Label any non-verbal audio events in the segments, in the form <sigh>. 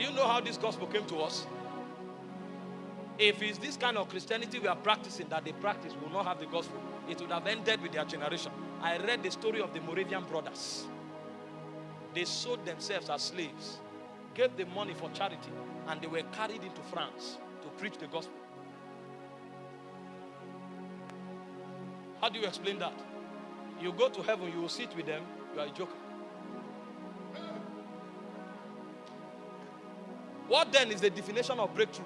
Do you know how this gospel came to us? If it's this kind of Christianity we are practicing that they practice, we will not have the gospel. It would have ended with their generation. I read the story of the Moravian brothers. They sold themselves as slaves, gave the money for charity, and they were carried into France to preach the gospel. How do you explain that? You go to heaven, you will sit with them, you are a joker. What then is the definition of breakthrough?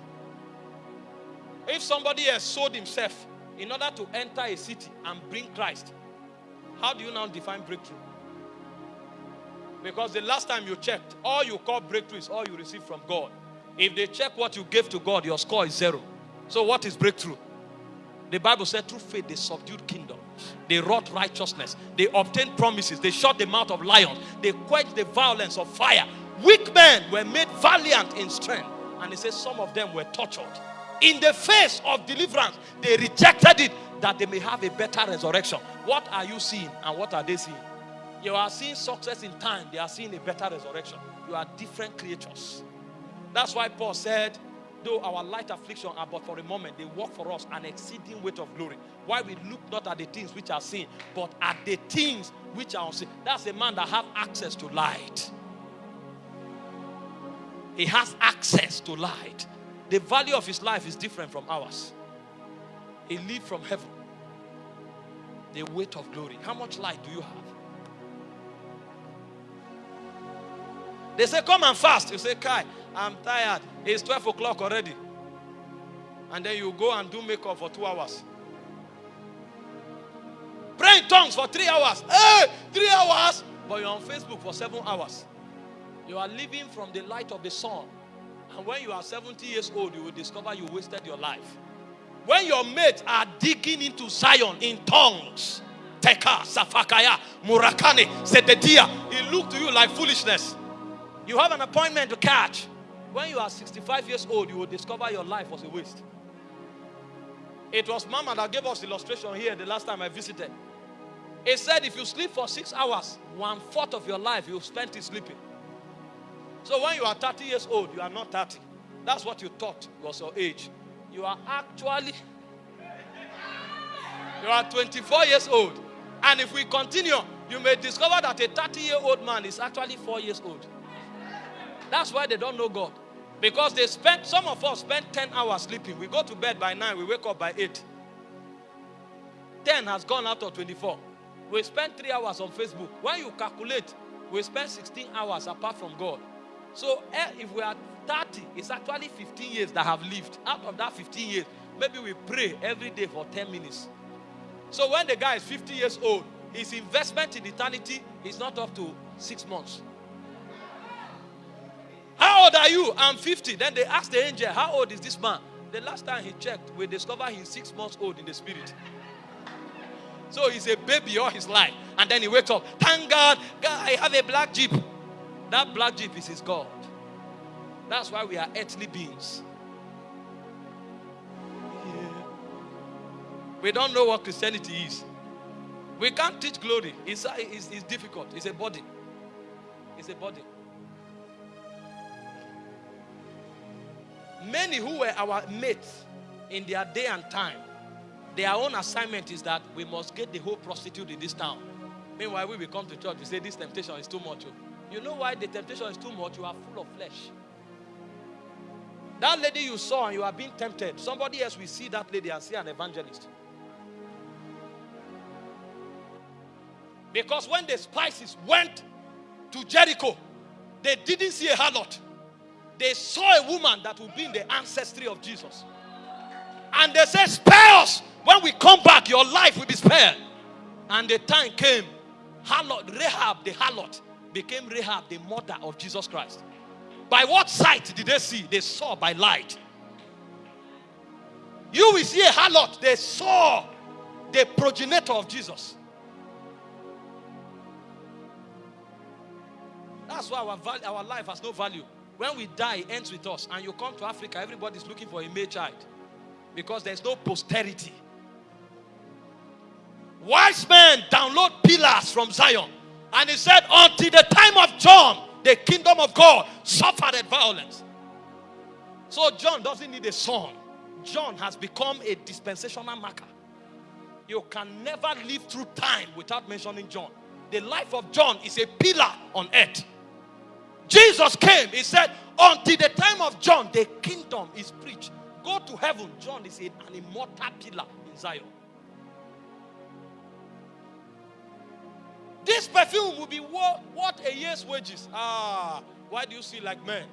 If somebody has sold himself in order to enter a city and bring Christ, how do you now define breakthrough? Because the last time you checked, all you call breakthrough is all you receive from God. If they check what you gave to God, your score is zero. So, what is breakthrough? The Bible said, through faith, they subdued kingdom. They wrought righteousness. They obtained promises. They shut the mouth of lions. They quenched the violence of fire. Weak men were made valiant in strength. And he says some of them were tortured. In the face of deliverance, they rejected it that they may have a better resurrection. What are you seeing and what are they seeing? You are seeing success in time, they are seeing a better resurrection. You are different creatures. That's why Paul said, though our light affliction are but for a moment, they work for us an exceeding weight of glory. Why we look not at the things which are seen, but at the things which are unseen. That's a man that have access to light. He has access to light. The value of his life is different from ours. He lived from heaven. The weight of glory. How much light do you have? They say, Come and fast. You say, Kai, I'm tired. It's 12 o'clock already. And then you go and do makeup for two hours. Pray in tongues for three hours. Hey, three hours. But you're on Facebook for seven hours. You are living from the light of the sun. And when you are 70 years old, you will discover you wasted your life. When your mates are digging into Zion in tongues, Teka, Safakaya, Murakane, Sedetia, it look to you like foolishness. You have an appointment to catch. When you are 65 years old, you will discover your life was a waste. It was Mama that gave us illustration here the last time I visited. It said if you sleep for six hours, one fourth of your life you spent it sleeping. So when you are 30 years old, you are not 30. That's what you thought was your age. You are actually you are 24 years old. And if we continue, you may discover that a 30 year old man is actually four years old. That's why they don't know God. Because they spend, some of us spend 10 hours sleeping. We go to bed by 9, we wake up by 8. 10 has gone out of 24. We spend 3 hours on Facebook. When you calculate, we spend 16 hours apart from God. So eh, if we are 30, it's actually 15 years that have lived. Out of that 15 years, maybe we pray every day for 10 minutes. So when the guy is 50 years old, his investment in eternity is not up to six months. How old are you? I'm 50. Then they ask the angel, How old is this man? The last time he checked, we discovered he's six months old in the spirit. So he's a baby all his life. And then he wakes up. Thank God, God, I have a black jeep. That black jeep is his God. That's why we are earthly beings. Yeah. We don't know what Christianity is. We can't teach glory. It's, it's, it's difficult. It's a body. It's a body. Many who were our mates in their day and time, their own assignment is that we must get the whole prostitute in this town. Meanwhile, we will come to church, we say this temptation is too much. Oh. You know why the temptation is too much? You are full of flesh. That lady you saw and you are being tempted, somebody else will see that lady and see an evangelist. Because when the spices went to Jericho, they didn't see a harlot. They saw a woman that will be in the ancestry of Jesus. And they said, Spare us. When we come back, your life will be spared. And the time came, harlot, Rahab, the harlot, became Rahab, the mother of Jesus Christ. By what sight did they see? They saw by light. You will see a harlot, they saw the progenitor of Jesus. That's why our, our life has no value. When we die, it ends with us. And you come to Africa, everybody's looking for a male child. Because there's no posterity. Wise men download pillars from Zion. And he said, until the time of John, the kingdom of God suffered violence. So John doesn't need a son. John has become a dispensational marker. You can never live through time without mentioning John. The life of John is a pillar on earth. Jesus came, he said, until the time of John, the kingdom is preached. Go to heaven. John is an immortal pillar in Zion. This perfume will be worth what a year's wages. Ah, why do you see like men?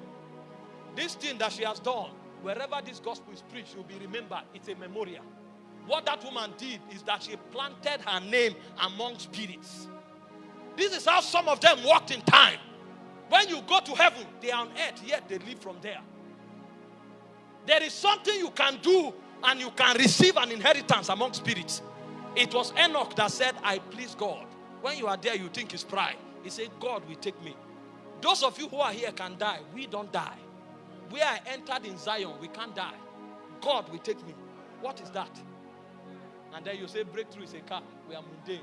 This thing that she has done, wherever this gospel is preached, will be remembered. It's a memorial. What that woman did is that she planted her name among spirits. This is how some of them walked in time. When you go to heaven, they are on earth, yet they live from there. There is something you can do and you can receive an inheritance among spirits. It was Enoch that said, I please God. When you are there, you think it's pride. He said, God will take me. Those of you who are here can die. We don't die. We are entered in Zion. We can't die. God will take me. What is that? And then you say breakthrough is a car. We are mundane.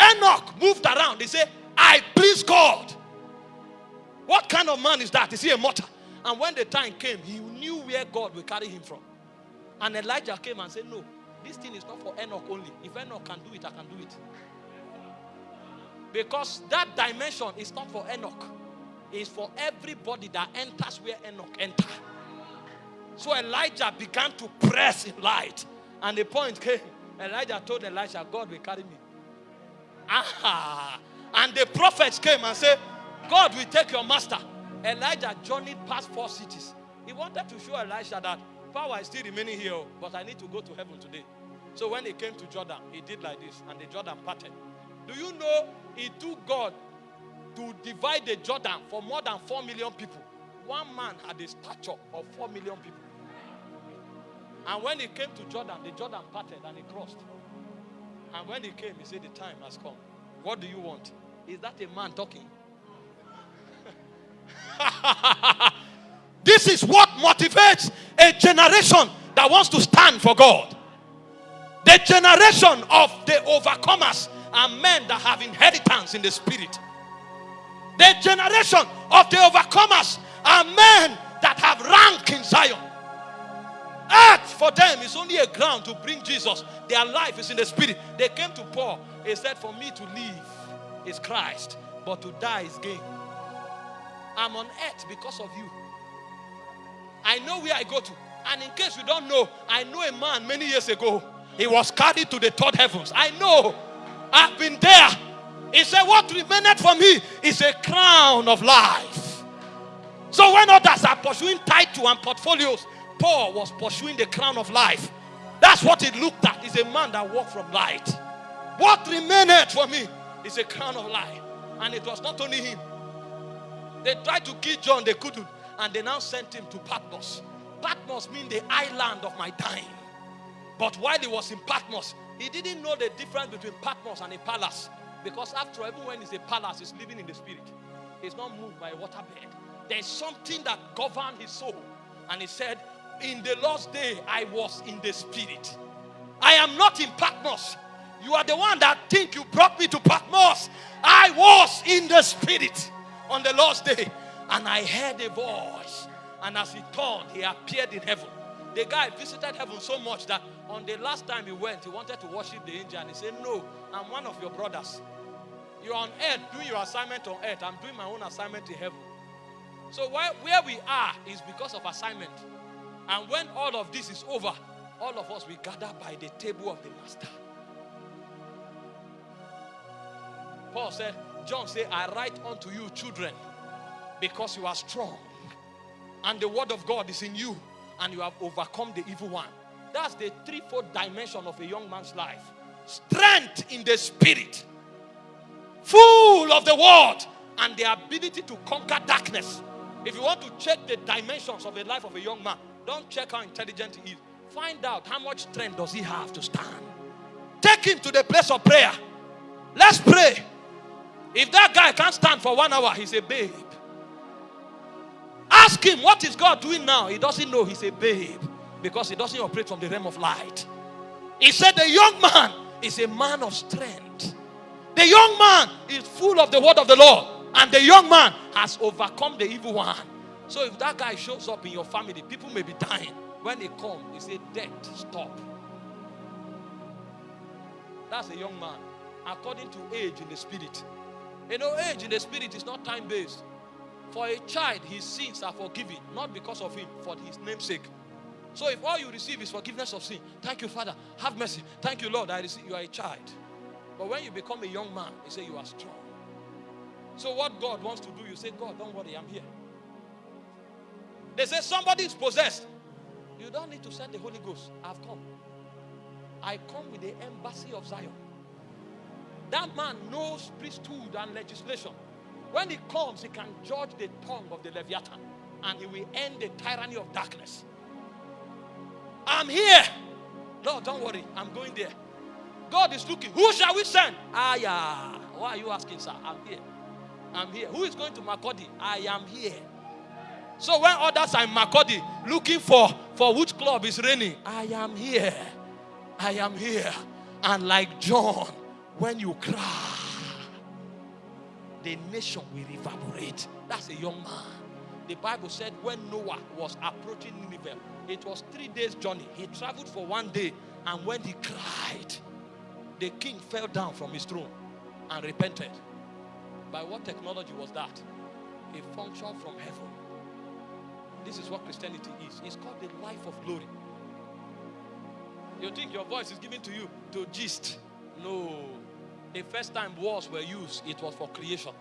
Enoch moved around. He said, I please God. What kind of man is that? Is he a mortal? And when the time came, he knew where God will carry him from. And Elijah came and said, No, this thing is not for Enoch only. If Enoch can do it, I can do it. Because that dimension is not for Enoch. It's for everybody that enters where Enoch entered. So Elijah began to press in light. And the point came, Elijah told Elisha, God will carry me. Aha. And the prophets came and said, God will take your master. Elijah journeyed past four cities. He wanted to show Elisha that power is still remaining here, but I need to go to heaven today. So when he came to Jordan, he did like this, and the Jordan parted. Do you know it took God to divide the Jordan for more than 4 million people? One man had a stature of 4 million people. And when he came to Jordan, the Jordan parted and he crossed. And when he came, he said, The time has come. What do you want? Is that a man talking? <laughs> this is what motivates a generation that wants to stand for God. The generation of the overcomers are men that have inheritance in the spirit. The generation of the overcomers are men that have rank in Zion. Earth for them is only a ground to bring Jesus. Their life is in the spirit. They came to Paul. He said, For me to live is Christ, but to die is gain. I'm on earth because of you. I know where I go to. And in case you don't know, I know a man many years ago. He was carried to the third heavens. I know. I've been there. He said, What remained for me is a crown of life. So when others are pursuing title and portfolios, Paul was pursuing the crown of life. That's what it looked at. He's a man that walked from light. What remained for me is a crown of life. And it was not only him. They tried to kill John, they couldn't. And they now sent him to Patmos. Patmos means the island of my time. But while he was in Patmos, he didn't know the difference between Patmos and a palace. Because after all, even when it's a palace, he's living in the spirit. He's not moved by a waterbed. There's something that governed his soul. And he said, In the last day, I was in the spirit. I am not in Patmos. You are the one that think you brought me to Patmos. I was in the spirit on the last day. And I heard a voice. And as he turned, he appeared in heaven. The guy visited heaven so much that on the last time he went, he wanted to worship the angel. And he said, No, I'm one of your brothers. You're on earth doing your assignment on earth. I'm doing my own assignment in heaven. So where, where we are is because of assignment. And when all of this is over, all of us we gather by the table of the master. Paul said, John said, I write unto you, children, because you are strong, and the word of God is in you, and you have overcome the evil one. That's the threefold dimension of a young man's life strength in the spirit, full of the word, and the ability to conquer darkness. If you want to check the dimensions of the life of a young man, don't check how intelligent he is. Find out how much strength does he have to stand. Take him to the place of prayer. Let's pray. If that guy can't stand for one hour, he's a babe. Ask him, what is God doing now? He doesn't know he's a babe because he doesn't operate from the realm of light. He said, The young man is a man of strength. The young man is full of the word of the Lord. And the young man has overcome the evil one. So if that guy shows up in your family, people may be dying. When they come, they say, Death, stop. That's a young man, according to age in the spirit. You know, age in the spirit is not time based. For a child, his sins are forgiven, not because of him, for his name's sake. So if all you receive is forgiveness of sin, thank you, Father, have mercy. Thank you, Lord, I receive you are a child. But when you become a young man, you say you are strong. So what God wants to do, you say, God, don't worry, I'm here. They say somebody is possessed. You don't need to send the Holy Ghost. I've come. I come with the embassy of Zion. That man knows priesthood and legislation. When he comes, he can judge the tongue of the Leviathan and he will end the tyranny of darkness. I'm here. No, don't worry. I'm going there. God is looking. Who shall we send? Ah, yeah. Why are you asking, sir? I'm here. I'm here. Who is going to Makurdi? I am here. So when others are in Makurdi looking for, for which club is raining, I am here. I am here. And like John, when you cry, the nation will evaporate. That's a young man. The Bible said when Jonah was approaching Nineveh, it was three days' journey. He traveled for one day, and when he cried, the king fell down from his throne and repented. By what technology was that? A function from heaven. This is what Christianity is. It's called the life of glory. You think your voice is given to you to gist? No. The first time words were used, it was for creation.